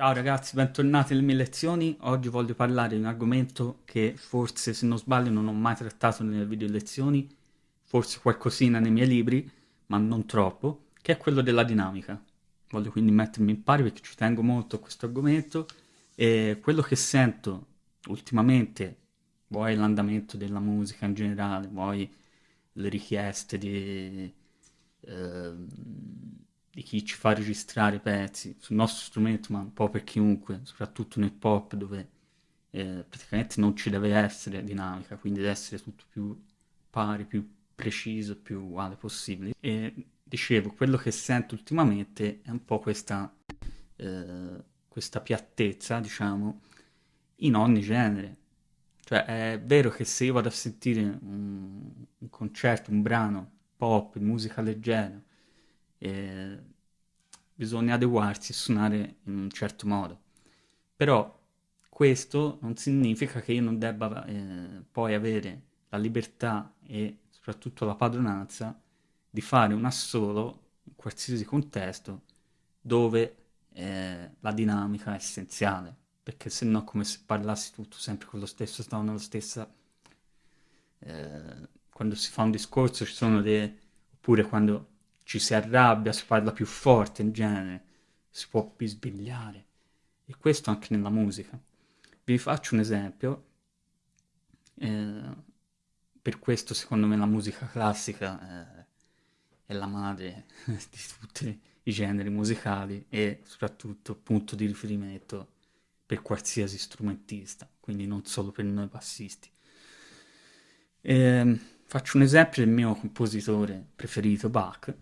Ciao ragazzi, bentornati nelle mie lezioni. Oggi voglio parlare di un argomento che forse, se non sbaglio, non ho mai trattato nelle video lezioni, forse qualcosina nei miei libri, ma non troppo, che è quello della dinamica. Voglio quindi mettermi in pari perché ci tengo molto a questo argomento e quello che sento ultimamente, vuoi l'andamento della musica in generale, vuoi le richieste di... Eh, di chi ci fa registrare i pezzi sul nostro strumento, ma un po' per chiunque, soprattutto nel pop dove eh, praticamente non ci deve essere dinamica, quindi deve essere tutto più pari, più preciso, più uguale possibile. E dicevo, quello che sento ultimamente è un po' questa, eh, questa piattezza, diciamo, in ogni genere. Cioè, è vero che se io vado a sentire un, un concerto, un brano pop, musica leggera, eh, bisogna adeguarsi e suonare in un certo modo. Però questo non significa che io non debba eh, poi avere la libertà e soprattutto la padronanza di fare un assolo in qualsiasi contesto dove eh, la dinamica è essenziale, perché se no come se parlassi tutto sempre con lo stesso tono, la stessa... Eh, quando si fa un discorso ci sono dei... oppure quando ci si arrabbia, si parla più forte in genere, si può bisbigliare. E questo anche nella musica. Vi faccio un esempio. Eh, per questo secondo me la musica classica eh, è la madre di tutti i generi musicali e soprattutto punto di riferimento per qualsiasi strumentista, quindi non solo per noi bassisti. Eh, faccio un esempio del mio compositore preferito, Bach,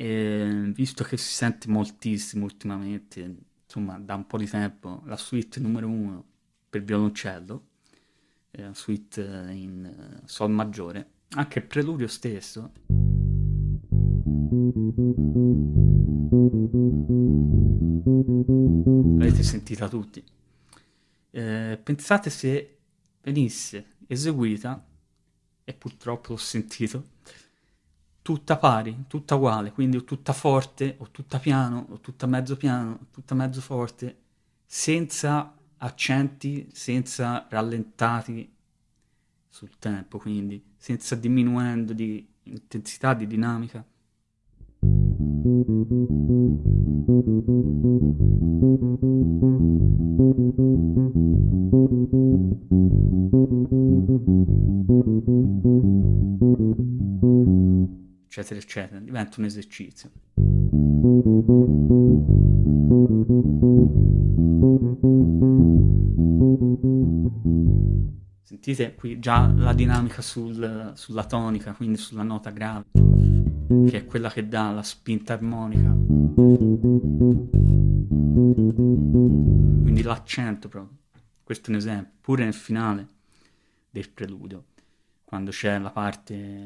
e visto che si sente moltissimo ultimamente, insomma da un po' di tempo, la suite numero uno per violoncello, una suite in eh, sol maggiore, anche il preludio stesso. L'avete sentita tutti. Eh, pensate se venisse eseguita, e purtroppo l'ho sentito, tutta pari, tutta uguale, quindi o tutta forte, o tutta piano, o tutta mezzo piano, o tutta mezzo forte, senza accenti, senza rallentati sul tempo, quindi senza diminuendo di intensità, di dinamica. Eccetera, eccetera, diventa un esercizio. Sentite qui già la dinamica sul, sulla tonica, quindi sulla nota grave, che è quella che dà la spinta armonica. Quindi l'accento proprio. Questo è un esempio, pure nel finale del preludio, quando c'è la parte...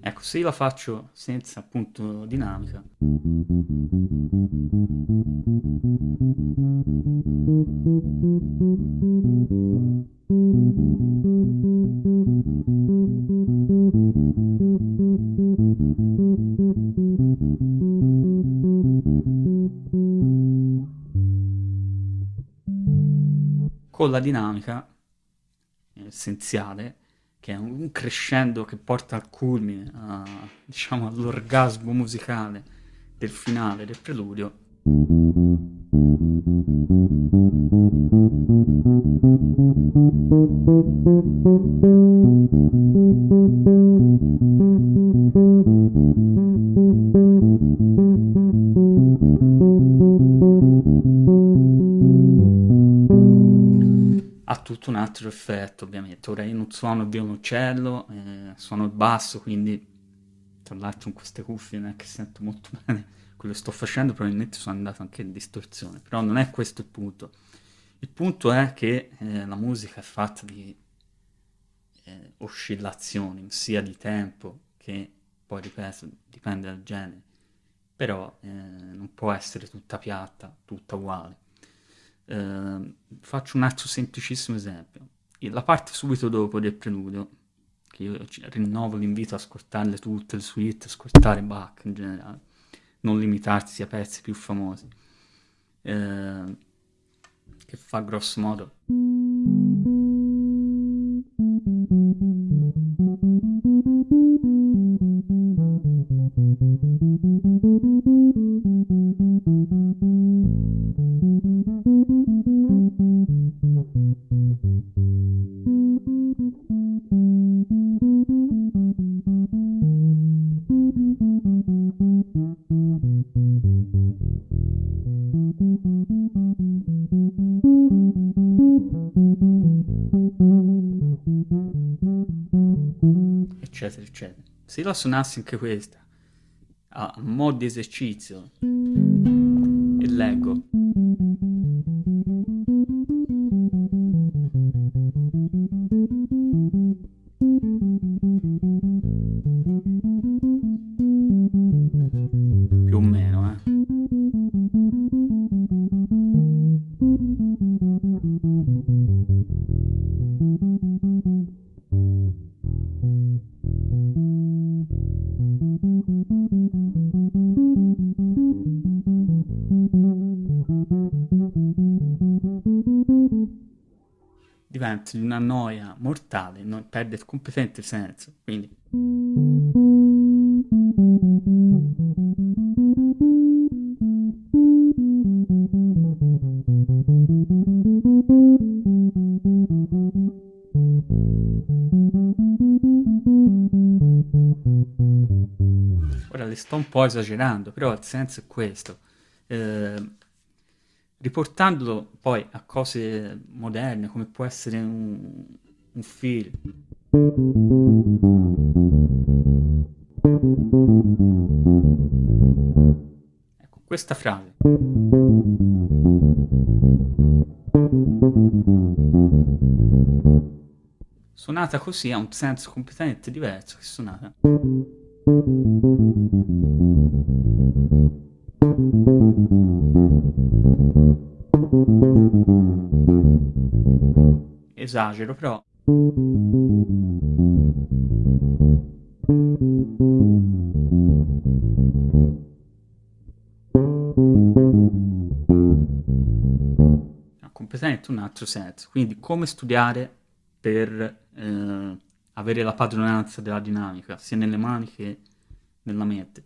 Ecco, se la faccio senza appunto dinamica, con la dinamica essenziale che è un crescendo che porta al culmine, a, diciamo all'orgasmo musicale del finale del preludio. Ha tutto un altro effetto ovviamente. Ora io non suono il violoncello, eh, suono il basso, quindi tra l'altro in queste cuffie non è che sento molto bene quello che sto facendo, probabilmente sono andato anche in distorsione, però non è questo il punto. Il punto è che eh, la musica è fatta di eh, oscillazioni, sia di tempo che poi ripeto, dipende dal genere, però eh, non può essere tutta piatta, tutta uguale. Eh, faccio un altro semplicissimo esempio. La parte subito dopo del preludio, che io rinnovo l'invito a ascoltarle tutte, le suite, ascoltare Bach in generale, non limitarsi ai pezzi più famosi, eh, che fa grosso modo... eccetera se la suonassi anche questa a mo' di esercizio e leggo diventa di una noia mortale, non, perde completamente il senso. Quindi. Ora le sto un po' esagerando, però il senso è questo. Eh, riportandolo poi a cose moderne, come può essere un, un film. Ecco, questa frase. Suonata così ha un senso completamente diverso che suonata. Esagero, però. Completamente un altro senso. Quindi, come studiare per eh, avere la padronanza della dinamica, sia nelle mani che nella mente.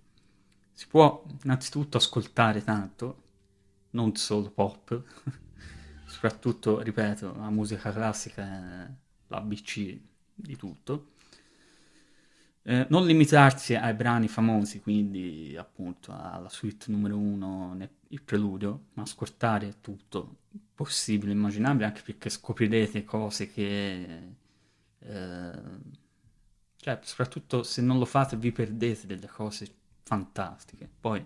Si può innanzitutto ascoltare tanto, non solo pop, soprattutto, ripeto, la musica classica è l'ABC di tutto. Eh, non limitarsi ai brani famosi, quindi appunto alla suite numero uno, il preludio, ma ascoltare tutto possibile, immaginabile, anche perché scoprirete cose che... Eh, cioè, soprattutto se non lo fate vi perdete delle cose fantastiche. Poi,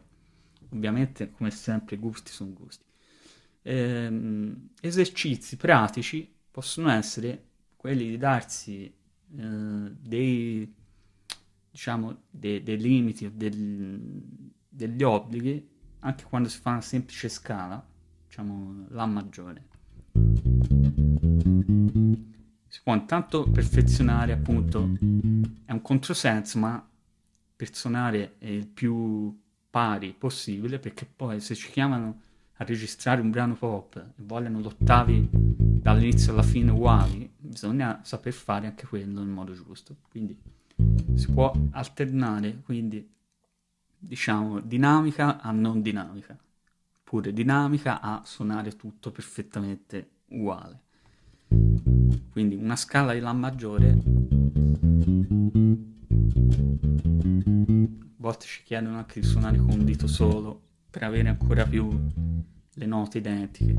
ovviamente, come sempre, gusti sono gusti. Ehm, esercizi pratici possono essere quelli di darsi eh, dei, diciamo, dei, dei limiti o del, degli obblighi anche quando si fa una semplice scala, diciamo La maggiore. Si può intanto perfezionare, appunto, è un controsenso, ma per suonare il più pari possibile, perché poi se ci chiamano a registrare un brano pop e vogliono l'ottavi dall'inizio alla fine uguali, bisogna saper fare anche quello in modo giusto. Quindi si può alternare, quindi diciamo dinamica a non dinamica, oppure dinamica a suonare tutto perfettamente uguale. Quindi una scala di La maggiore volte ci chiedono anche di suonare con un dito solo per avere ancora più le note identiche.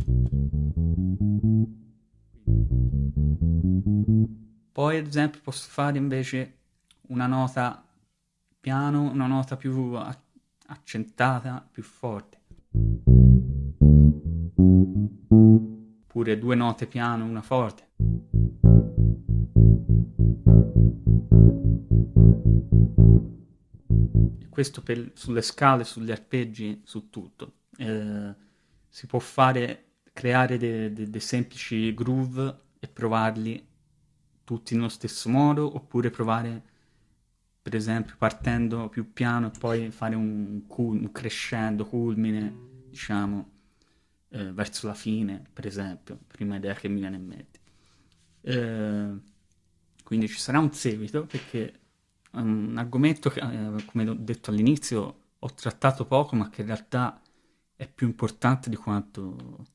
Poi ad esempio posso fare invece una nota piano, una nota più accentata, più forte. Oppure due note piano, una forte. Questo per, sulle scale, sugli arpeggi, su tutto. Eh, si può fare, creare dei de, de semplici groove e provarli tutti nello stesso modo, oppure provare, per esempio, partendo più piano e poi fare un, un crescendo, culmine, diciamo, eh, verso la fine, per esempio, prima idea che mi viene in mente. Eh, quindi ci sarà un seguito perché un argomento che, eh, come ho detto all'inizio, ho trattato poco, ma che in realtà è più importante di quanto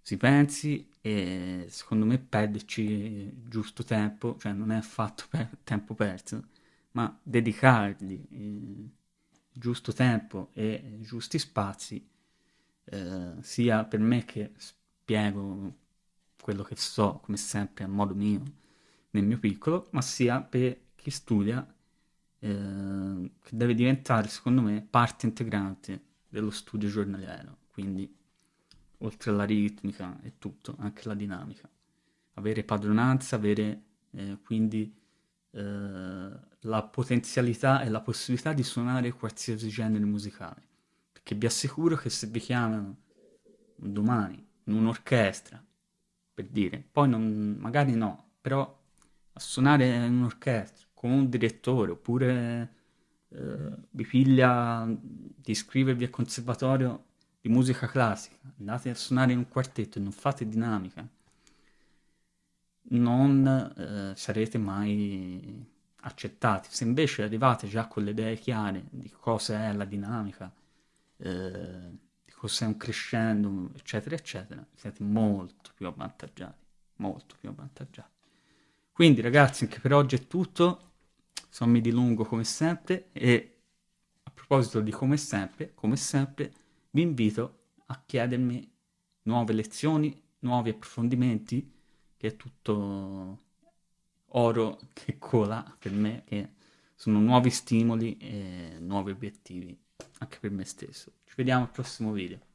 si pensi e secondo me perderci giusto tempo, cioè non è affatto per tempo perso, ma dedicargli il giusto tempo e giusti spazi, eh, sia per me che spiego quello che so, come sempre, a modo mio, nel mio piccolo, ma sia per chi studia, eh, che deve diventare, secondo me, parte integrante dello studio giornaliero. Quindi oltre alla ritmica e tutto, anche la dinamica. Avere padronanza, avere eh, quindi eh, la potenzialità e la possibilità di suonare qualsiasi genere musicale. Perché vi assicuro che se vi chiamano domani in un'orchestra, per dire, poi non, magari no, però a suonare in un'orchestra con un direttore oppure eh, vi piglia di iscrivervi al conservatorio di musica classica, andate a suonare in un quartetto e non fate dinamica, non eh, sarete mai accettati. Se invece arrivate già con le idee chiare di cosa è la dinamica, eh, di è un crescendo, eccetera, eccetera, siete molto più avvantaggiati, molto più avvantaggiati. Quindi ragazzi, anche per oggi è tutto, sono mi dilungo come sempre e a proposito di come sempre, come sempre, vi invito a chiedermi nuove lezioni, nuovi approfondimenti, che è tutto oro che cola per me, che sono nuovi stimoli e nuovi obiettivi anche per me stesso. Ci vediamo al prossimo video.